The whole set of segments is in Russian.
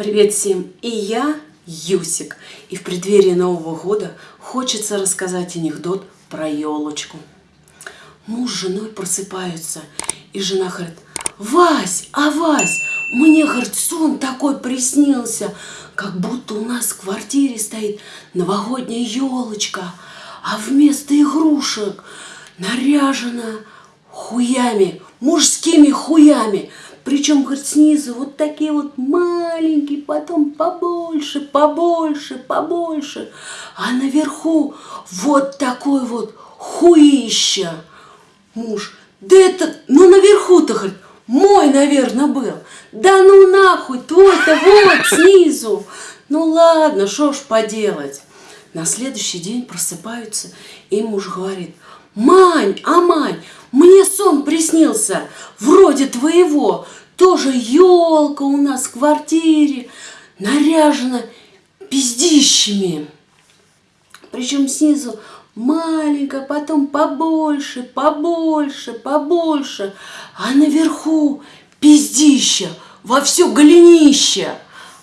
Привет всем! И я Юсик. И в преддверии Нового года хочется рассказать анекдот про елочку. Муж с женой просыпаются, и жена говорит, Вась, а Вась, мне, говорит, сон такой приснился, как будто у нас в квартире стоит новогодняя елочка, а вместо игрушек наряжена хуями, мужскими хуями. Причем, говорит, снизу вот такие вот маленькие, потом побольше, побольше, побольше. А наверху вот такой вот хуища. Муж, да это, ну наверху-то, говорит, мой, наверное, был. Да ну нахуй, твой-то вот снизу. Ну ладно, что ж поделать. На следующий день просыпаются, и муж говорит, Мань, а Мань, мне сон приснился, вроде твоего, тоже елка у нас в квартире, наряжена пиздищами. Причем снизу маленькая, потом побольше, побольше, побольше, а наверху пиздища, во все голенище.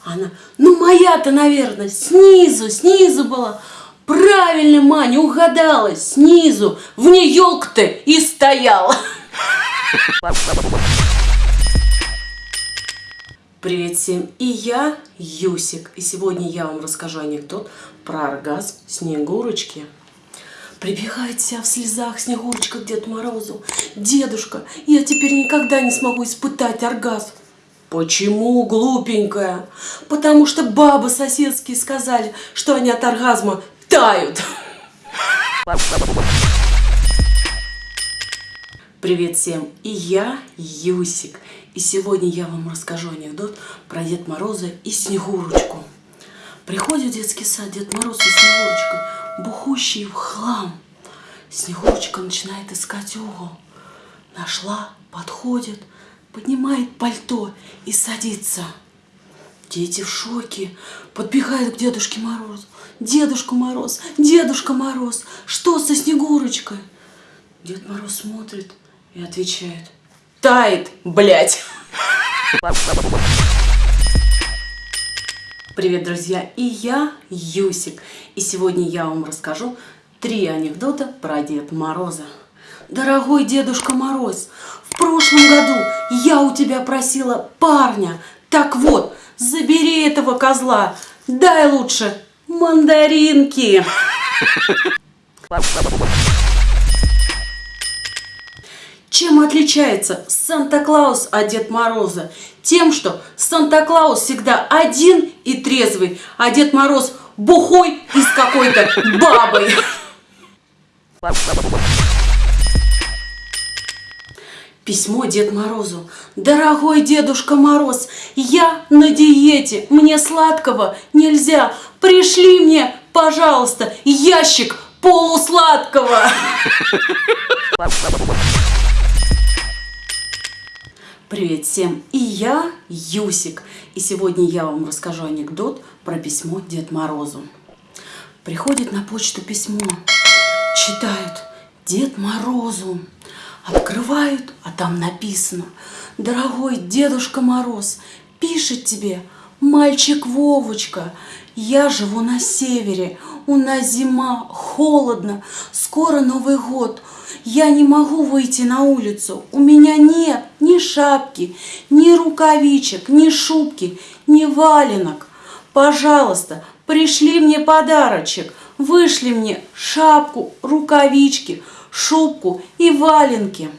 Она, ну моя-то, наверное, снизу, снизу была. Правильно, Маня, угадала, снизу, в ней елка-то и стояла. Привет всем, и я Юсик, и сегодня я вам расскажу анекдот про оргазм Снегурочки. Прибегает вся в слезах Снегурочка к Деду Морозу. Дедушка, я теперь никогда не смогу испытать оргазм. Почему, глупенькая? Потому что бабы соседские сказали, что они от оргазма тают. Привет всем, и я Юсик. И сегодня я вам расскажу анекдот про Дед Мороза и Снегурочку. Приходит в детский сад Дед Мороз и Снегурочка, бухущий в хлам. Снегурочка начинает искать угол. Нашла, подходит, поднимает пальто и садится. Дети в шоке, подбегают к Дедушке Морозу. Дедушка Мороз, Дедушка Мороз, что со Снегурочкой? Дед Мороз смотрит и отвечает. Тает, блядь. Привет, друзья! И я Юсик. И сегодня я вам расскажу три анекдота про Деда Мороза. Дорогой Дедушка Мороз, в прошлом году я у тебя просила парня. Так вот, забери этого козла, дай лучше мандаринки. Чем отличается Санта-Клаус от Дед Мороза? Тем, что Санта-Клаус всегда один и трезвый, а Дед Мороз бухой и с какой-то бабой. Письмо Дед Морозу. Дорогой Дедушка Мороз, я на диете, мне сладкого нельзя. Пришли мне, пожалуйста, ящик полусладкого. Привет всем! И я Юсик. И сегодня я вам расскажу анекдот про письмо Дед Морозу. Приходит на почту письмо. Читают Дед Морозу. Открывают, а там написано. Дорогой Дедушка Мороз, пишет тебе мальчик Вовочка. Я живу на севере, у нас зима, холодно, скоро Новый год – я не могу выйти на улицу. У меня нет ни шапки, ни рукавичек, ни шубки, ни валенок. Пожалуйста, пришли мне подарочек. Вышли мне шапку, рукавички, шубку и валенки.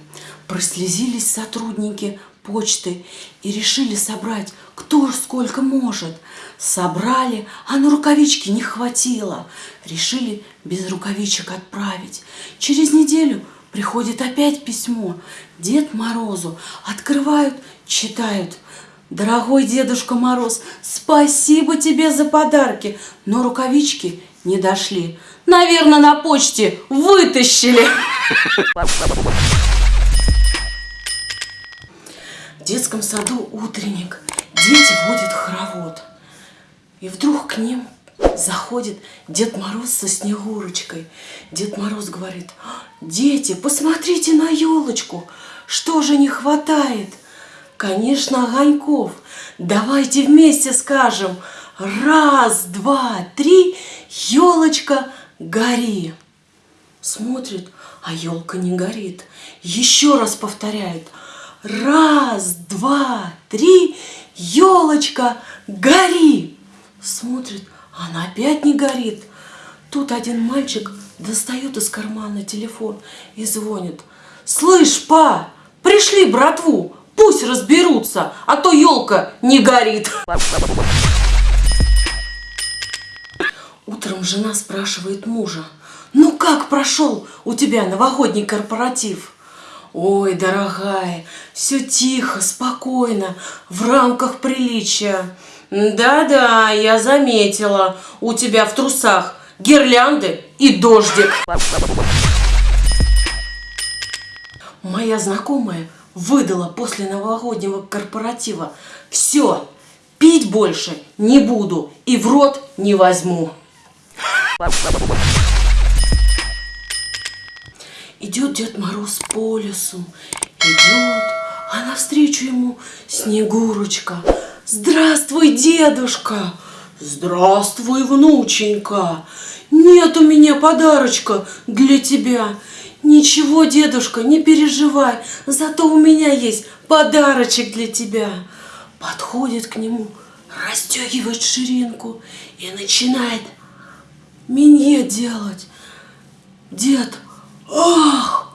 Прослезились сотрудники почты и решили собрать кто сколько может. Собрали, а на рукавички не хватило. Решили без рукавичек отправить. Через неделю Приходит опять письмо. Дед Морозу. Открывают, читают. Дорогой Дедушка Мороз, спасибо тебе за подарки, но рукавички не дошли. Наверное, на почте вытащили. В детском саду утренник. Дети водят хоровод. И вдруг к ним Заходит Дед Мороз со Снегурочкой. Дед Мороз говорит, дети, посмотрите на елочку, что же не хватает? Конечно, огоньков. Давайте вместе скажем. Раз, два, три, елочка, гори. Смотрит, а елка не горит. Еще раз повторяет. Раз, два, три, елочка, гори. Смотрит, она опять не горит. Тут один мальчик достает из кармана телефон и звонит. Слышь, па, пришли братву, пусть разберутся, а то елка не горит. Утром жена спрашивает мужа, ну как прошел у тебя новогодний корпоратив? Ой, дорогая, все тихо, спокойно, в рамках приличия. Да-да, я заметила, у тебя в трусах гирлянды и дождик. Моя знакомая выдала после новогоднего корпоратива. Все, пить больше не буду и в рот не возьму. Идет Дед Мороз по лесу, идет, а навстречу ему Снегурочка. Здравствуй, дедушка! Здравствуй, внученька! Нет у меня подарочка для тебя. Ничего, дедушка, не переживай, зато у меня есть подарочек для тебя. Подходит к нему, расстегивает ширинку и начинает минье делать. Дед, ах,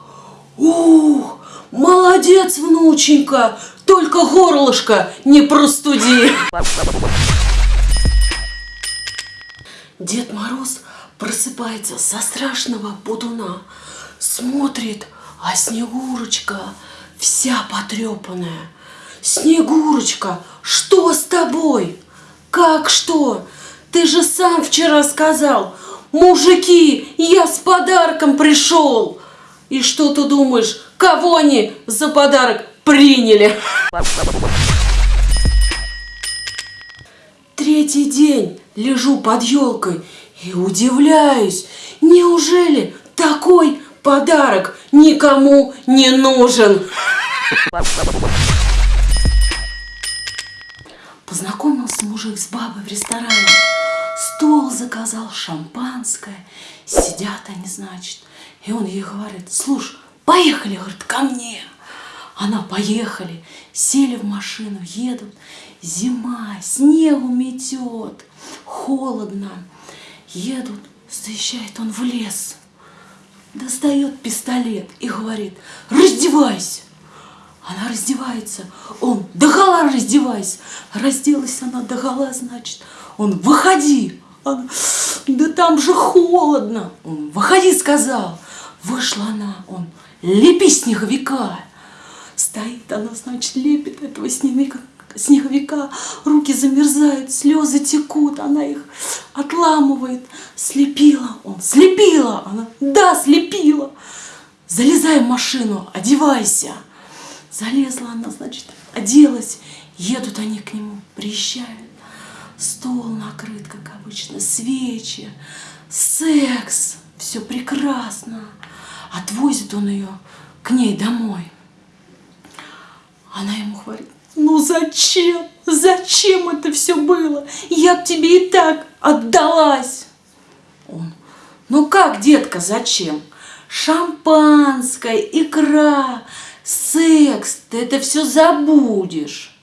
ух, молодец, внученька, только горлышко не простуди. Дед Мороз просыпается со страшного будуна, смотрит, а Снегурочка вся потрепанная. Снегурочка, что с тобой? Как что? Ты же сам вчера сказал, мужики, я с подарком пришел. И что ты думаешь, кого они за подарок приняли? Третий день лежу под елкой и удивляюсь, неужели такой подарок никому не нужен? Познакомился мужик с бабой в ресторане, стол заказал, шампанское, сидят они, значит, и он ей говорит, слушай, поехали, говорит, ко мне. Она поехали, сели в машину, едут, зима, снегу метет, холодно. Едут, заезжает он в лес, достает пистолет и говорит, раздевайся. Она раздевается, он, догола раздевайся. Разделась она догола, значит, он, выходи. Она, да там же холодно. Он, выходи, сказал. Вышла она, он, лепи снеговика. Стоит она, значит, лепит этого снеговика, снеговика, руки замерзают, слезы текут, она их отламывает. Слепила он, слепила она, да, слепила. Залезай в машину, одевайся. Залезла она, значит, оделась, едут они к нему, приезжают. Стол накрыт, как обычно, свечи, секс, все прекрасно. Отвозит он ее к ней домой. Она ему говорит, ну зачем? Зачем это все было? Я б тебе и так отдалась. Он, ну как, детка, зачем? Шампанское, икра, секс, ты это все забудешь.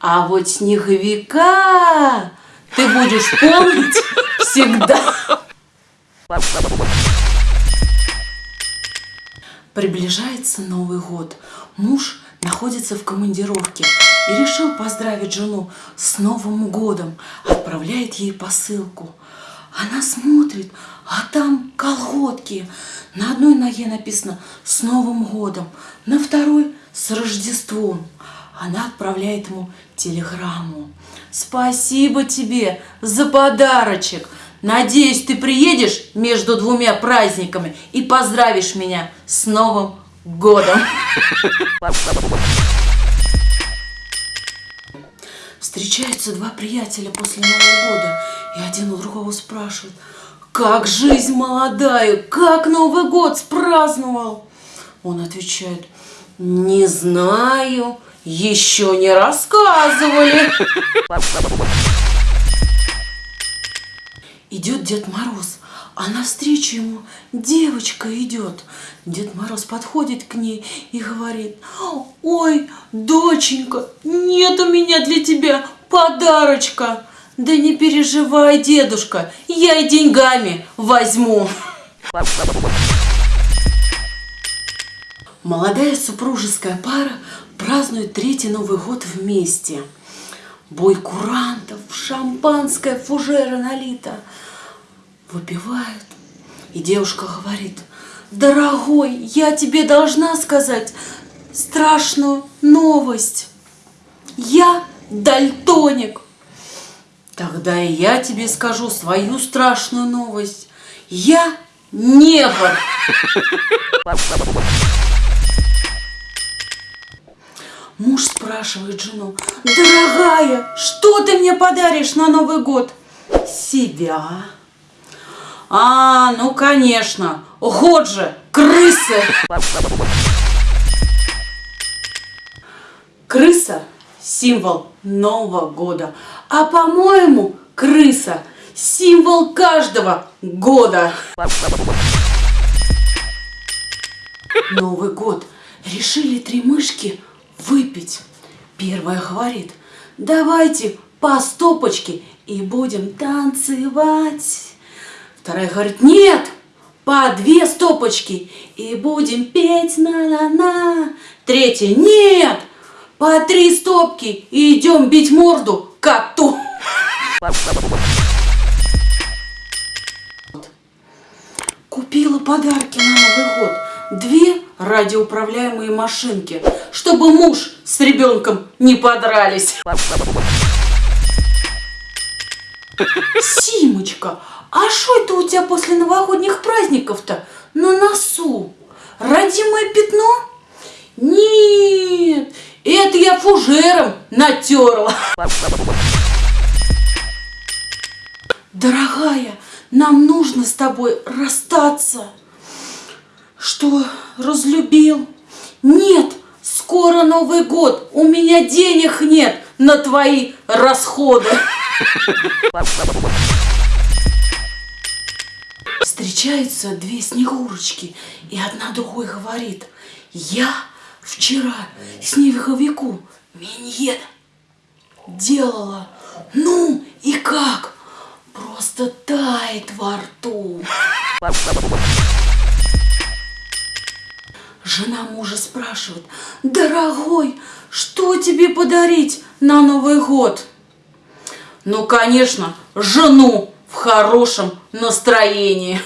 А вот снеговика ты будешь помнить всегда. Приближается Новый год. Муж находится в командировке и решил поздравить жену с Новым годом, отправляет ей посылку. Она смотрит, а там колготки. На одной ноге написано «С Новым годом», на второй «С Рождеством». Она отправляет ему телеграмму. «Спасибо тебе за подарочек. Надеюсь, ты приедешь между двумя праздниками и поздравишь меня с Новым годом. Встречаются два приятеля после Нового года, и один у другого спрашивает, как жизнь молодая, как Новый год спраздновал? Он отвечает, не знаю, еще не рассказывали. Идет Дед Мороз, а навстречу ему девочка идет. Дед Мороз подходит к ней и говорит, ой, доченька, нет у меня для тебя подарочка. Да не переживай, дедушка, я и деньгами возьму. Молодая супружеская пара празднует третий Новый год вместе. Бой курантов, шампанское, фужера налито. Выпивают. И девушка говорит, дорогой, я тебе должна сказать страшную новость. Я дальтоник. Тогда и я тебе скажу свою страшную новость. Я негр. Муж спрашивает жену, дорогая, что ты мне подаришь на Новый год? Себя. А, ну конечно, год же, крысы. Крыса – символ Нового года. А по-моему, крыса – символ каждого года. Новый год. Решили три мышки – выпить. Первая говорит, давайте по стопочке и будем танцевать. Вторая говорит, нет, по две стопочки и будем петь на-на-на. Третья, нет, по три стопки и идем бить морду коту. Купила подарки на Новый год. Две радиоуправляемые машинки, чтобы муж с ребенком не подрались. Симочка, а что это у тебя после новогодних праздников-то на носу? Родимое пятно? Нет, это я фужером натерла. Дорогая, нам нужно с тобой расстаться. Что, разлюбил? Нет, скоро Новый год, у меня денег нет на твои расходы. Встречаются две снегурочки, и одна другой говорит, я вчера снеговику миньет делала. Ну и как? Просто тает во рту. Жена мужа спрашивает, дорогой, что тебе подарить на Новый год? Ну, конечно, жену в хорошем настроении.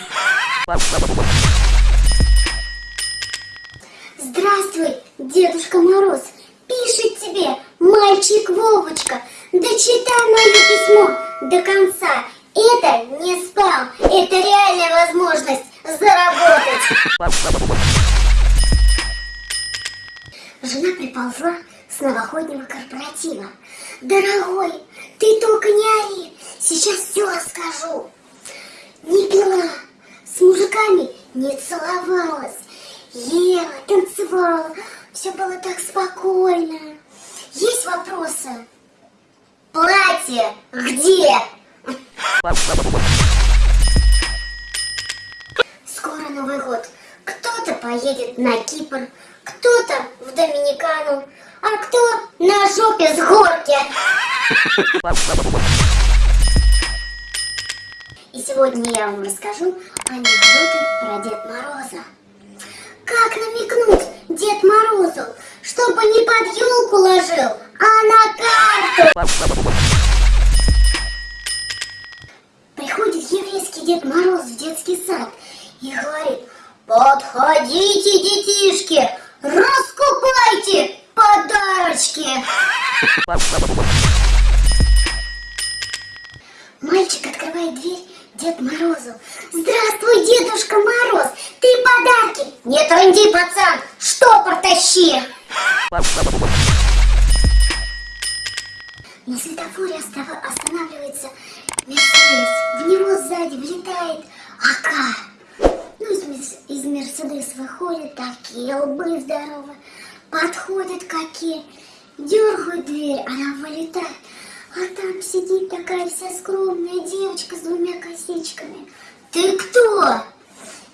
Здравствуй, Дедушка Мороз. Пишет тебе мальчик Вовочка. Дочитай мое письмо до конца. Это не спам, это реальная возможность заработать. Жена приползла с новогоднего корпоратива. Дорогой, ты только не ори, сейчас все расскажу. Не пила, с мужиками не целовалась, ела, танцевала, все было так спокойно. Есть вопросы? Платье где? Скоро Новый год. Кто-то поедет на Кипр, кто-то в Доминикану, а кто на жопе с горки. И сегодня я вам расскажу анекдоты про Дед Мороза. Как намекнуть Дед Морозу, чтобы не под елку ложил, а на карту? Приходит еврейский Дед Мороз в детский сад и говорит, подходите, детишки, Раскупайте подарочки! Мальчик открывает дверь Дед Морозу. Здравствуй, Дедушка Мороз! Ты подарки! Не трынди, пацан! Штопор тащи! На светофоре останавливается Мерседес. В него сзади влетает АК. Ну, из, Мерседес выходят такие лбы здоровые, подходят какие Дергаю дверь, она вылетает. А там сидит такая вся скромная девочка с двумя косичками. Ты кто?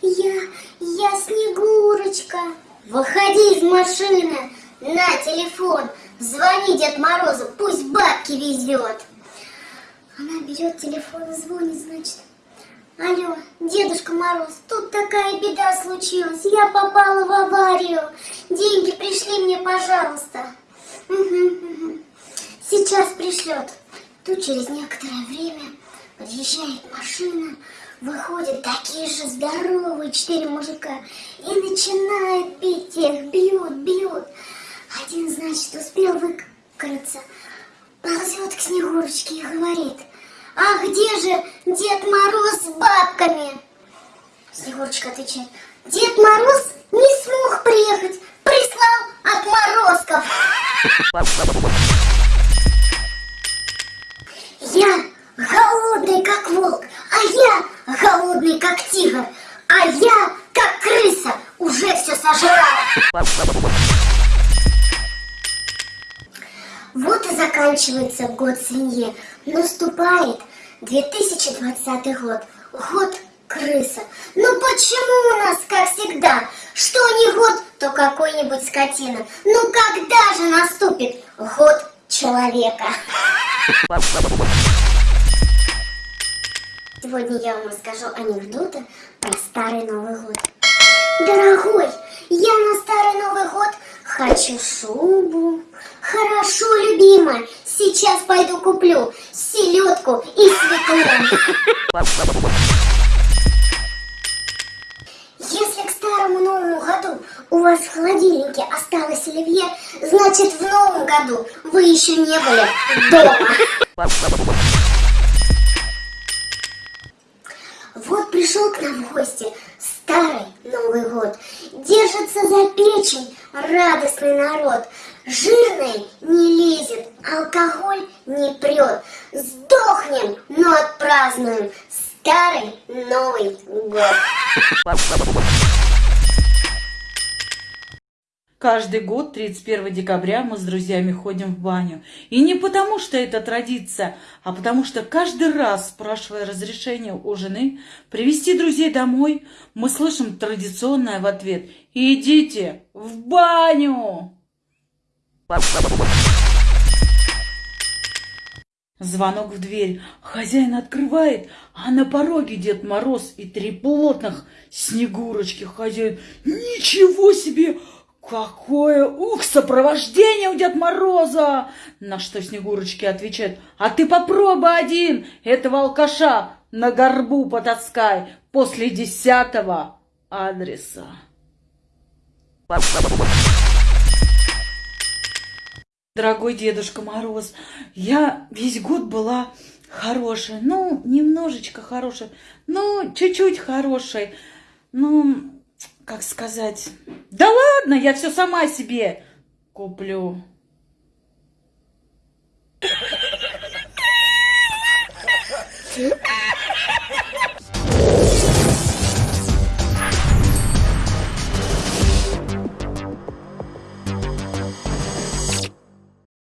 Я, я Снегурочка. Выходи из машины. На телефон. Звони Дед Морозу, пусть бабки везет. Она берет телефон и звонит, значит. Алло, Дедушка Мороз, тут такая беда случилась. Я попала в аварию. Деньги пришли мне, пожалуйста. Угу, угу. Сейчас пришлет. Тут через некоторое время подъезжает машина, выходят такие же здоровые четыре мужика и начинают пить их, бьют, бьют. Один, значит, успел выкрыться, ползет к Снегурочке и говорит, а где же Дед Мороз с бабками? Снегурочка отвечает, Дед Мороз не смог приехать, прислал отморозков. Я голодный, как волк, а я голодный, как тигр, а я, как крыса, уже все сожрал. Вот и заканчивается год свиньи. Наступает 2020 год. Год крыса. Ну почему у нас, как всегда, что не год, то какой-нибудь скотина? Ну когда же наступит год человека? Сегодня я вам расскажу анекдоты про Старый Новый год. Дорогой, я на Старый Новый год хочу шубу. Хорошо, любимая, сейчас пойду куплю селедку и свеклу. Если к Старому Новому году у вас в холодильнике осталось оливье, значит в Новом году вы еще не были дома. Вот пришел к нам в гости старый Новый год. Держится за печень радостный народ. Жирный не лезет, алкоголь не прет. Сдохнем, но отпразднуем старый Новый год. Каждый год 31 декабря мы с друзьями ходим в баню. И не потому, что это традиция, а потому что каждый раз, спрашивая разрешение у жены привести друзей домой, мы слышим традиционное в ответ «Идите в баню!» Звонок в дверь. Хозяин открывает, а на пороге Дед Мороз и три плотных снегурочки. Хозяин, ничего себе! Какое, ух, сопровождение у Дед Мороза! На что Снегурочки отвечают, а ты попробуй один этого алкаша на горбу потаскай после десятого адреса. Дорогой Дедушка Мороз, я весь год была хорошая, ну, немножечко хорошая, ну, чуть-чуть хорошей, ну, как сказать... Да ладно, я все сама себе куплю. А